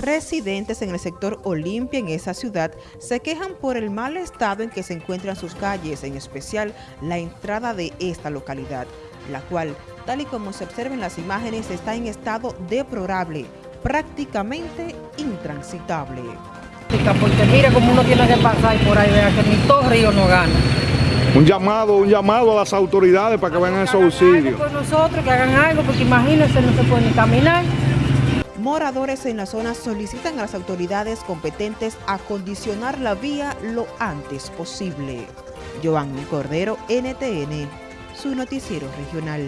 Residentes en el sector Olimpia en esa ciudad se quejan por el mal estado en que se encuentran sus calles, en especial la entrada de esta localidad, la cual, tal y como se observa en las imágenes, está en estado deplorable, prácticamente intransitable. Porque mire cómo uno tiene que pasar por ahí, vea que ni todo río no gana. Un llamado, un llamado a las autoridades para que vengan esos auxilios. Por nosotros, que hagan algo, porque imagínense, no se puede ni caminar. Moradores en la zona solicitan a las autoridades competentes acondicionar la vía lo antes posible. Giovanni Cordero, NTN, su noticiero regional.